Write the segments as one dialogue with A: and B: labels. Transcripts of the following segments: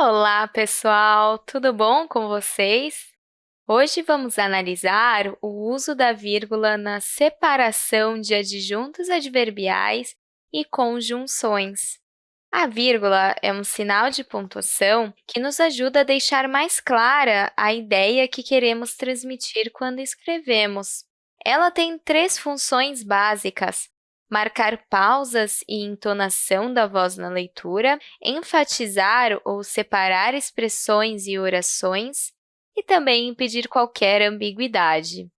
A: Olá, pessoal! Tudo bom com vocês? Hoje vamos analisar o uso da vírgula na separação de adjuntos adverbiais e conjunções. A vírgula é um sinal de pontuação que nos ajuda a deixar mais clara a ideia que queremos transmitir quando escrevemos. Ela tem três funções básicas, marcar pausas e entonação da voz na leitura, enfatizar ou separar expressões e orações e também impedir qualquer ambiguidade.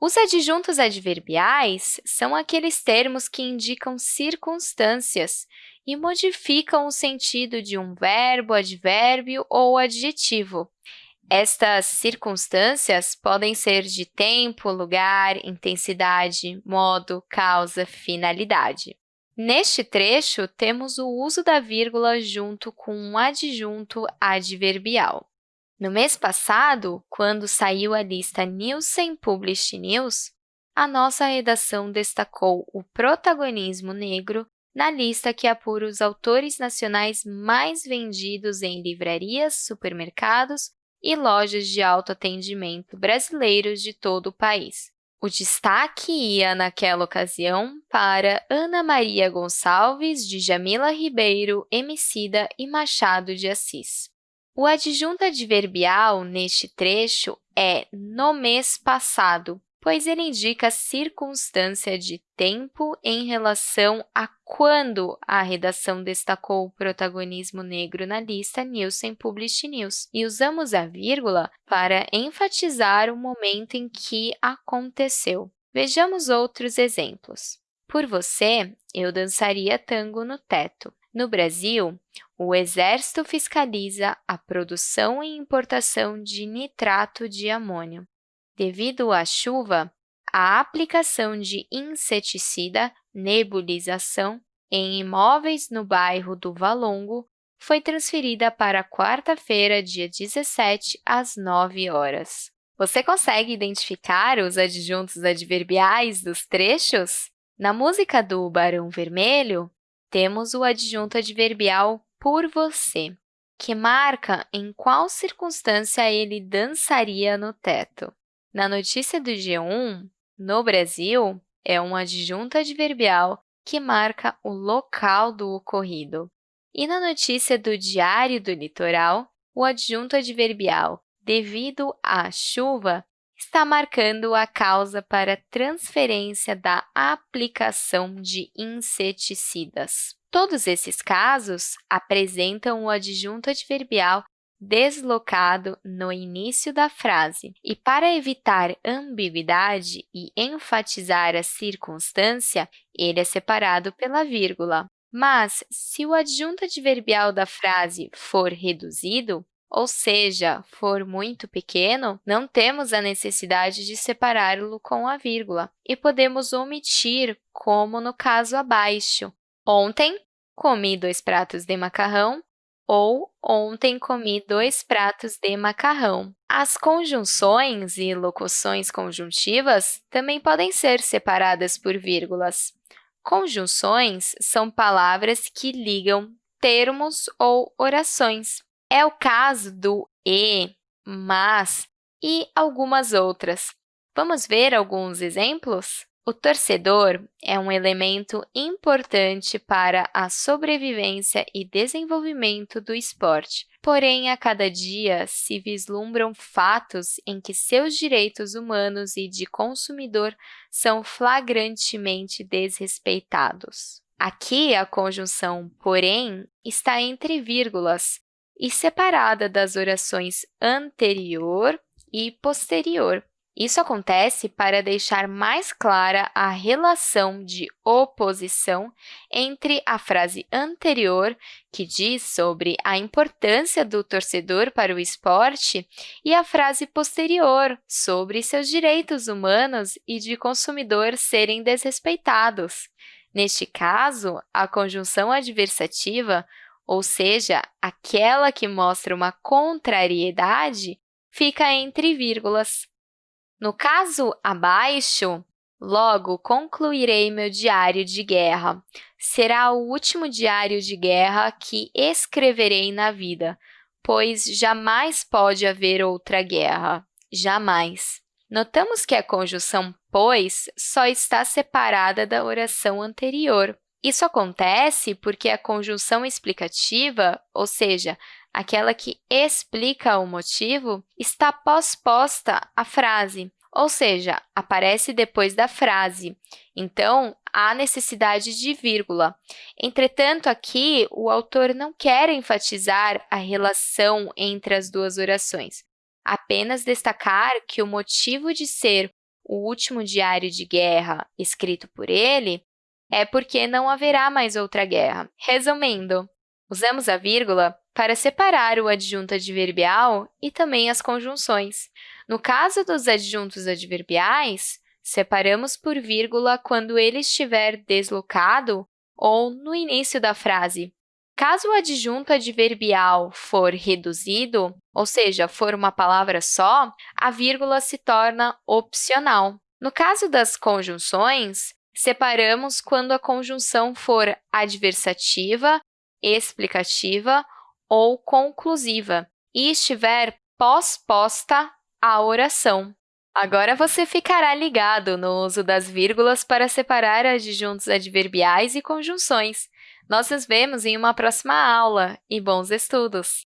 A: Os adjuntos adverbiais são aqueles termos que indicam circunstâncias e modificam o sentido de um verbo, advérbio ou adjetivo. Estas circunstâncias podem ser de tempo, lugar, intensidade, modo, causa, finalidade. Neste trecho, temos o uso da vírgula junto com um adjunto adverbial. No mês passado, quando saiu a lista Nielsen Published News, a nossa redação destacou o protagonismo negro na lista que apura os autores nacionais mais vendidos em livrarias, supermercados e lojas de autoatendimento brasileiros de todo o país. O destaque ia, naquela ocasião, para Ana Maria Gonçalves, de Jamila Ribeiro, Emicida e Machado de Assis. O adjunto adverbial neste trecho é no mês passado, pois ele indica a circunstância de tempo em relação a quando a redação destacou o protagonismo negro na lista Nielsen Published News, e usamos a vírgula para enfatizar o momento em que aconteceu. Vejamos outros exemplos. Por você, eu dançaria tango no teto. No Brasil, o Exército fiscaliza a produção e importação de nitrato de amônio. Devido à chuva, a aplicação de inseticida, nebulização, em imóveis no bairro do Valongo foi transferida para quarta-feira, dia 17, às 9 horas. Você consegue identificar os adjuntos adverbiais dos trechos? Na música do Barão Vermelho, temos o adjunto adverbial por você, que marca em qual circunstância ele dançaria no teto. Na notícia do G1, no Brasil, é um adjunto adverbial que marca o local do ocorrido. E na notícia do Diário do Litoral, o adjunto adverbial devido à chuva está marcando a causa para transferência da aplicação de inseticidas. Todos esses casos apresentam o adjunto adverbial deslocado no início da frase. E para evitar ambiguidade e enfatizar a circunstância, ele é separado pela vírgula. Mas, se o adjunto adverbial da frase for reduzido, ou seja, for muito pequeno, não temos a necessidade de separá-lo com a vírgula e podemos omitir, como no caso abaixo. Ontem, comi dois pratos de macarrão ou ontem comi dois pratos de macarrão. As conjunções e locuções conjuntivas também podem ser separadas por vírgulas. Conjunções são palavras que ligam termos ou orações. É o caso do e, mas e algumas outras. Vamos ver alguns exemplos? O torcedor é um elemento importante para a sobrevivência e desenvolvimento do esporte, porém, a cada dia se vislumbram fatos em que seus direitos humanos e de consumidor são flagrantemente desrespeitados. Aqui, a conjunção porém está entre vírgulas e separada das orações anterior e posterior, isso acontece para deixar mais clara a relação de oposição entre a frase anterior, que diz sobre a importância do torcedor para o esporte, e a frase posterior, sobre seus direitos humanos e de consumidor serem desrespeitados. Neste caso, a conjunção adversativa, ou seja, aquela que mostra uma contrariedade, fica entre vírgulas. No caso abaixo, logo concluirei meu diário de guerra. Será o último diário de guerra que escreverei na vida, pois jamais pode haver outra guerra. Jamais. Notamos que a conjunção pois só está separada da oração anterior. Isso acontece porque a conjunção explicativa, ou seja, aquela que explica o motivo, está pós-posta à frase, ou seja, aparece depois da frase. Então, há necessidade de vírgula. Entretanto, aqui, o autor não quer enfatizar a relação entre as duas orações, apenas destacar que o motivo de ser o último diário de guerra escrito por ele é porque não haverá mais outra guerra. Resumindo, usamos a vírgula para separar o adjunto adverbial e também as conjunções. No caso dos adjuntos adverbiais, separamos por vírgula quando ele estiver deslocado ou no início da frase. Caso o adjunto adverbial for reduzido, ou seja, for uma palavra só, a vírgula se torna opcional. No caso das conjunções, separamos quando a conjunção for adversativa, explicativa ou conclusiva e estiver pós-posta à oração. Agora você ficará ligado no uso das vírgulas para separar adjuntos adverbiais e conjunções. Nós nos vemos em uma próxima aula e bons estudos!